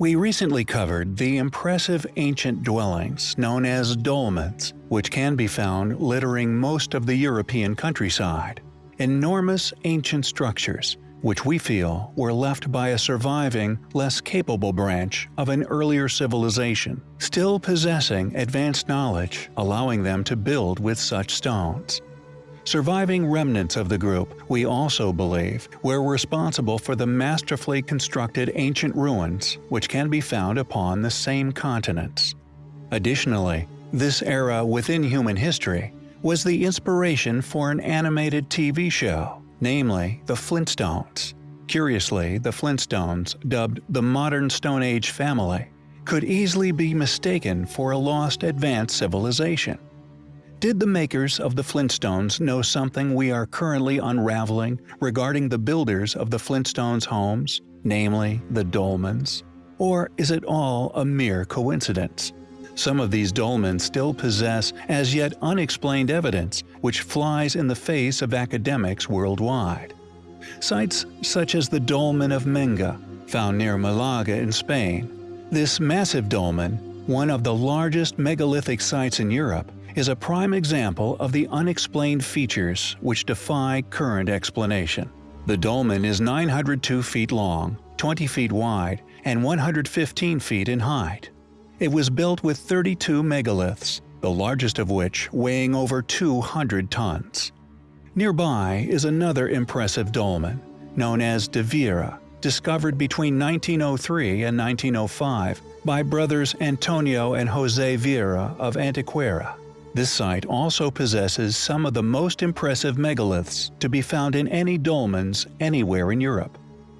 We recently covered the impressive ancient dwellings known as dolmens, which can be found littering most of the European countryside. Enormous ancient structures, which we feel were left by a surviving, less capable branch of an earlier civilization, still possessing advanced knowledge allowing them to build with such stones. Surviving remnants of the group, we also believe, were responsible for the masterfully constructed ancient ruins which can be found upon the same continents. Additionally, this era within human history was the inspiration for an animated TV show, namely The Flintstones. Curiously, the Flintstones, dubbed the Modern Stone Age family, could easily be mistaken for a lost advanced civilization. Did the makers of the Flintstones know something we are currently unraveling regarding the builders of the Flintstones homes, namely the dolmens? Or is it all a mere coincidence? Some of these dolmens still possess as yet unexplained evidence which flies in the face of academics worldwide. Sites such as the Dolmen of Menga, found near Malaga in Spain. This massive dolmen, one of the largest megalithic sites in Europe, is a prime example of the unexplained features which defy current explanation. The dolmen is 902 feet long, 20 feet wide, and 115 feet in height. It was built with 32 megaliths, the largest of which weighing over 200 tons. Nearby is another impressive dolmen, known as De Viera, discovered between 1903 and 1905 by brothers Antonio and Jose Viera of Antequera. This site also possesses some of the most impressive megaliths to be found in any dolmens anywhere in Europe.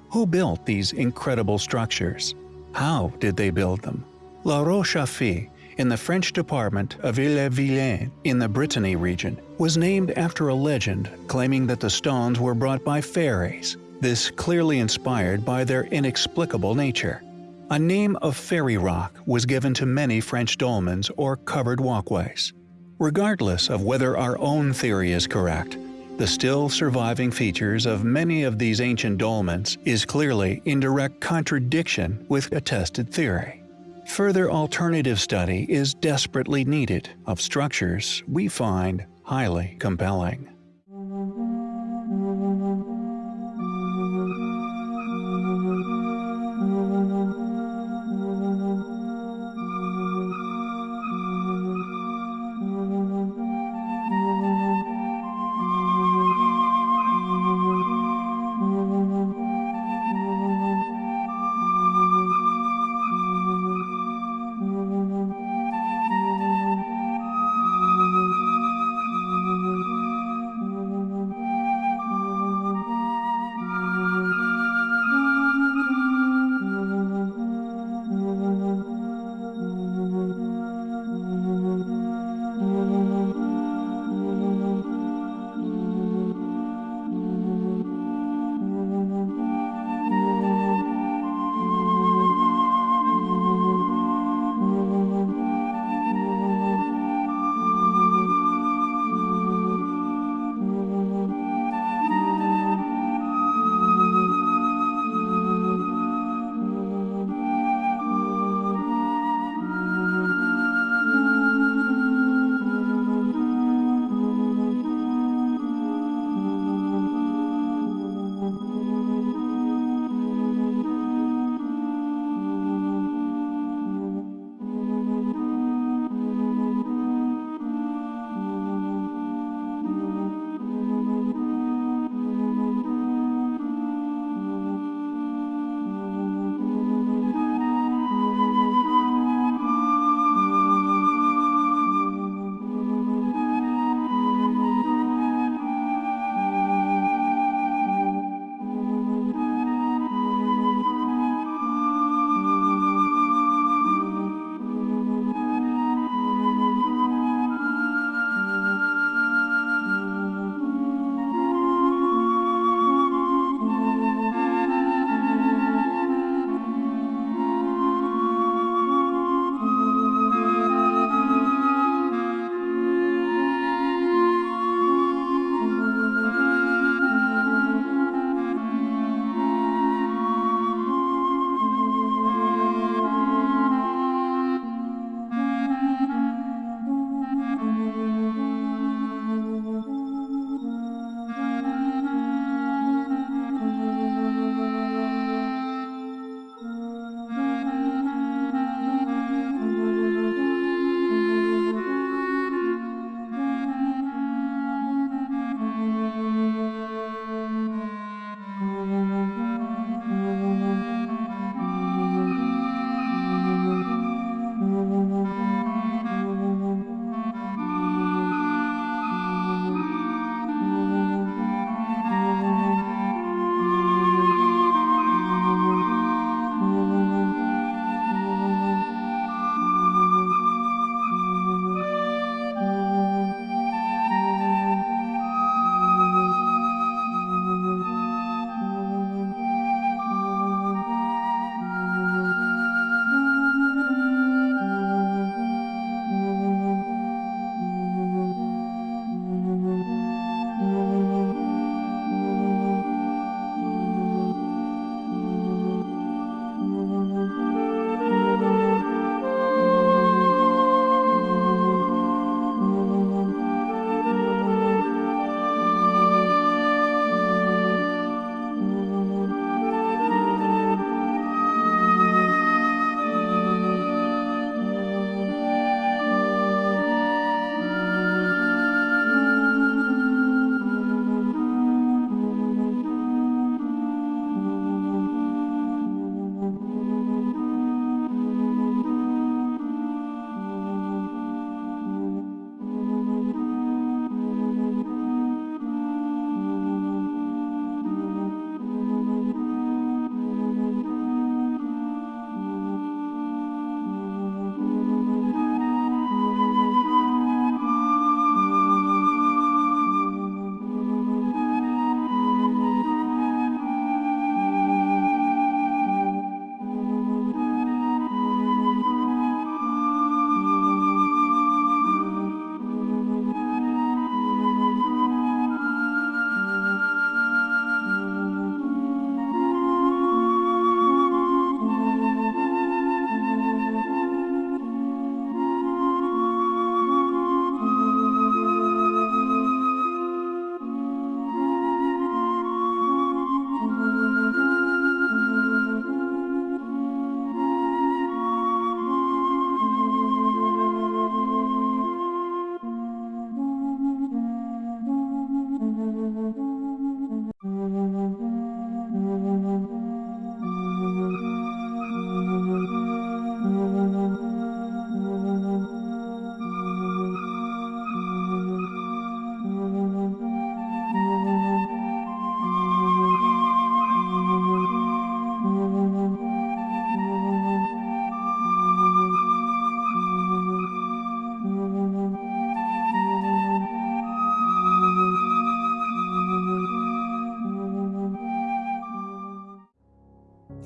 Who built these incredible structures? How did they build them? La Roche-aux-Fées, in the French department of Ille-et-Vilaine in the Brittany region, was named after a legend claiming that the stones were brought by fairies, this clearly inspired by their inexplicable nature. A name of fairy rock was given to many French dolmens or covered walkways. Regardless of whether our own theory is correct, the still surviving features of many of these ancient dolmens is clearly in direct contradiction with attested theory. Further alternative study is desperately needed of structures we find highly compelling.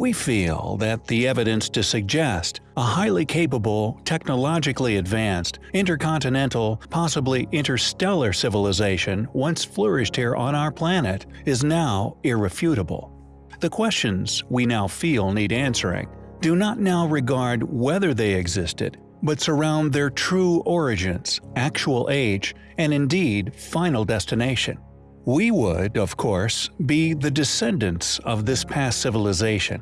We feel that the evidence to suggest a highly capable, technologically advanced, intercontinental, possibly interstellar civilization once flourished here on our planet is now irrefutable. The questions we now feel need answering do not now regard whether they existed, but surround their true origins, actual age, and indeed final destination. We would, of course, be the descendants of this past civilization,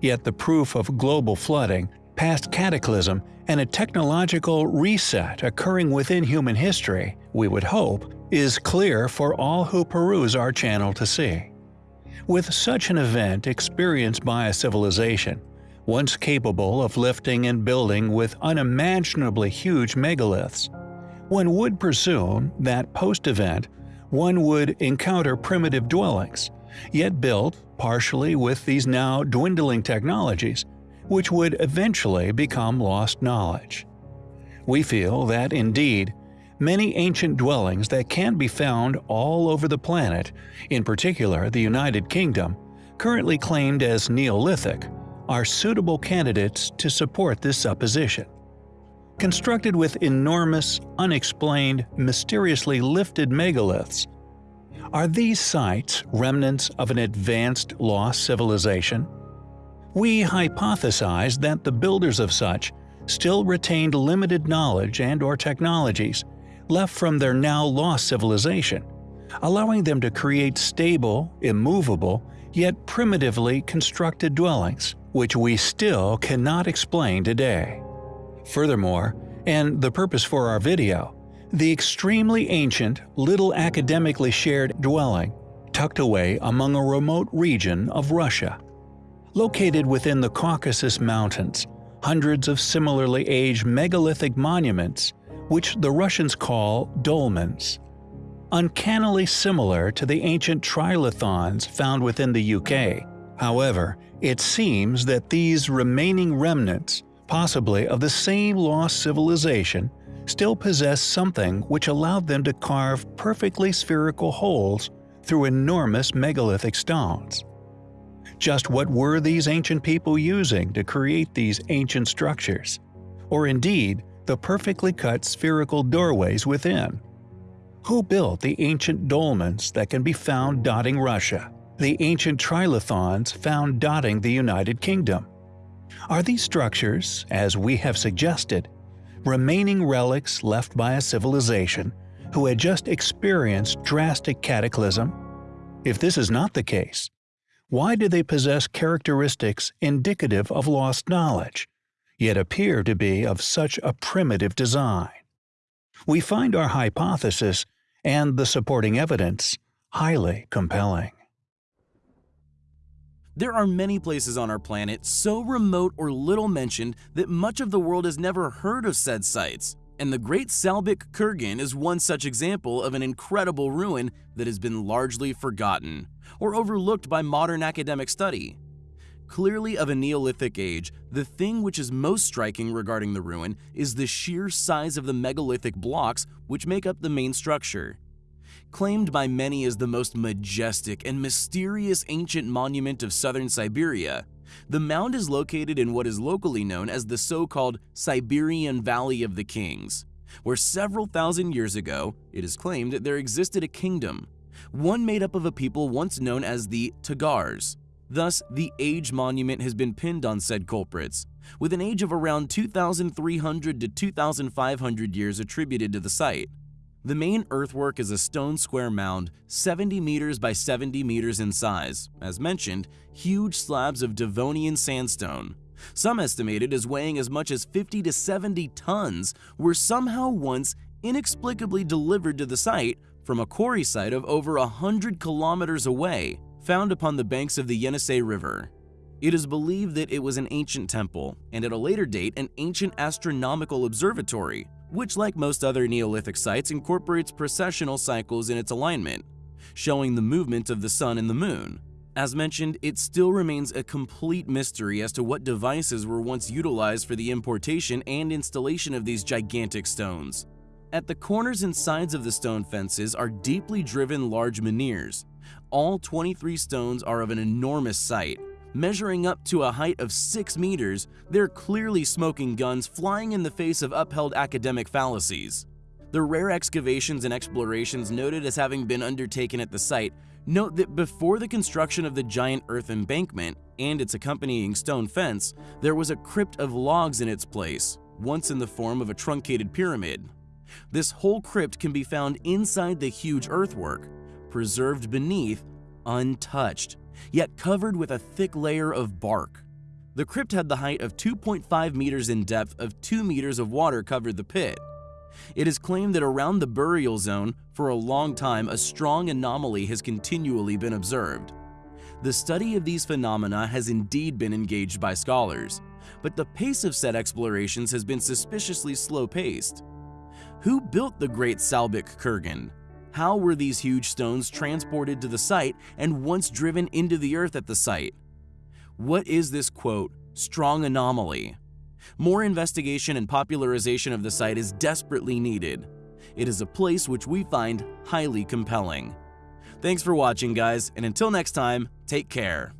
yet the proof of global flooding, past cataclysm, and a technological reset occurring within human history, we would hope, is clear for all who peruse our channel to see. With such an event experienced by a civilization, once capable of lifting and building with unimaginably huge megaliths, one would presume that post-event one would encounter primitive dwellings, yet built partially with these now dwindling technologies, which would eventually become lost knowledge. We feel that, indeed, many ancient dwellings that can be found all over the planet, in particular the United Kingdom, currently claimed as Neolithic, are suitable candidates to support this supposition. Constructed with enormous, unexplained, mysteriously lifted megaliths, are these sites remnants of an advanced lost civilization? We hypothesize that the builders of such still retained limited knowledge and or technologies left from their now lost civilization, allowing them to create stable, immovable, yet primitively constructed dwellings, which we still cannot explain today. Furthermore, and the purpose for our video, the extremely ancient, little academically shared dwelling, tucked away among a remote region of Russia. Located within the Caucasus Mountains, hundreds of similarly aged megalithic monuments, which the Russians call dolmens. Uncannily similar to the ancient trilithons found within the UK. However, it seems that these remaining remnants, possibly of the same lost civilization, still possess something which allowed them to carve perfectly spherical holes through enormous megalithic stones. Just what were these ancient people using to create these ancient structures? Or indeed, the perfectly cut spherical doorways within? Who built the ancient dolmens that can be found dotting Russia? The ancient trilithons found dotting the United Kingdom? Are these structures, as we have suggested, remaining relics left by a civilization who had just experienced drastic cataclysm? If this is not the case, why do they possess characteristics indicative of lost knowledge, yet appear to be of such a primitive design? We find our hypothesis and the supporting evidence highly compelling. There are many places on our planet so remote or little mentioned that much of the world has never heard of said sites, and the Great Salbyk Kurgan is one such example of an incredible ruin that has been largely forgotten or overlooked by modern academic study. Clearly of a Neolithic age, the thing which is most striking regarding the ruin is the sheer size of the megalithic blocks which make up the main structure. Claimed by many as the most majestic and mysterious ancient monument of southern Siberia, the mound is located in what is locally known as the so-called Siberian Valley of the Kings, where several thousand years ago, it is claimed there existed a kingdom, one made up of a people once known as the Tagars. Thus, the age monument has been pinned on said culprits, with an age of around 2,300 to 2,500 years attributed to the site. The main earthwork is a stone square mound 70 meters by 70 meters in size, as mentioned, huge slabs of Devonian sandstone. Some estimated as weighing as much as 50 to 70 tons were somehow once inexplicably delivered to the site from a quarry site of over 100 kilometers away, found upon the banks of the Yenisei River. It is believed that it was an ancient temple, and at a later date an ancient astronomical observatory, which like most other Neolithic sites incorporates precessional cycles in its alignment, showing the movement of the sun and the moon. As mentioned, it still remains a complete mystery as to what devices were once utilized for the importation and installation of these gigantic stones. At the corners and sides of the stone fences are deeply driven large menhirs. All 23 stones are of an enormous sight, Measuring up to a height of 6 meters, they're clearly smoking guns flying in the face of upheld academic fallacies. The rare excavations and explorations noted as having been undertaken at the site note that before the construction of the giant earth embankment and its accompanying stone fence, there was a crypt of logs in its place, once in the form of a truncated pyramid. This whole crypt can be found inside the huge earthwork, preserved beneath, untouched, yet covered with a thick layer of bark. The crypt had the height of 2.5 meters in depth of 2 meters of water covered the pit. It is claimed that around the burial zone, for a long time, a strong anomaly has continually been observed. The study of these phenomena has indeed been engaged by scholars, but the pace of said explorations has been suspiciously slow-paced. Who built the Great Salbyk Kurgan? How were these huge stones transported to the site and once driven into the earth at the site? What is this quote, strong anomaly? More investigation and popularization of the site is desperately needed. It is a place which we find highly compelling. Thanks for watching guys, and until next time, take care.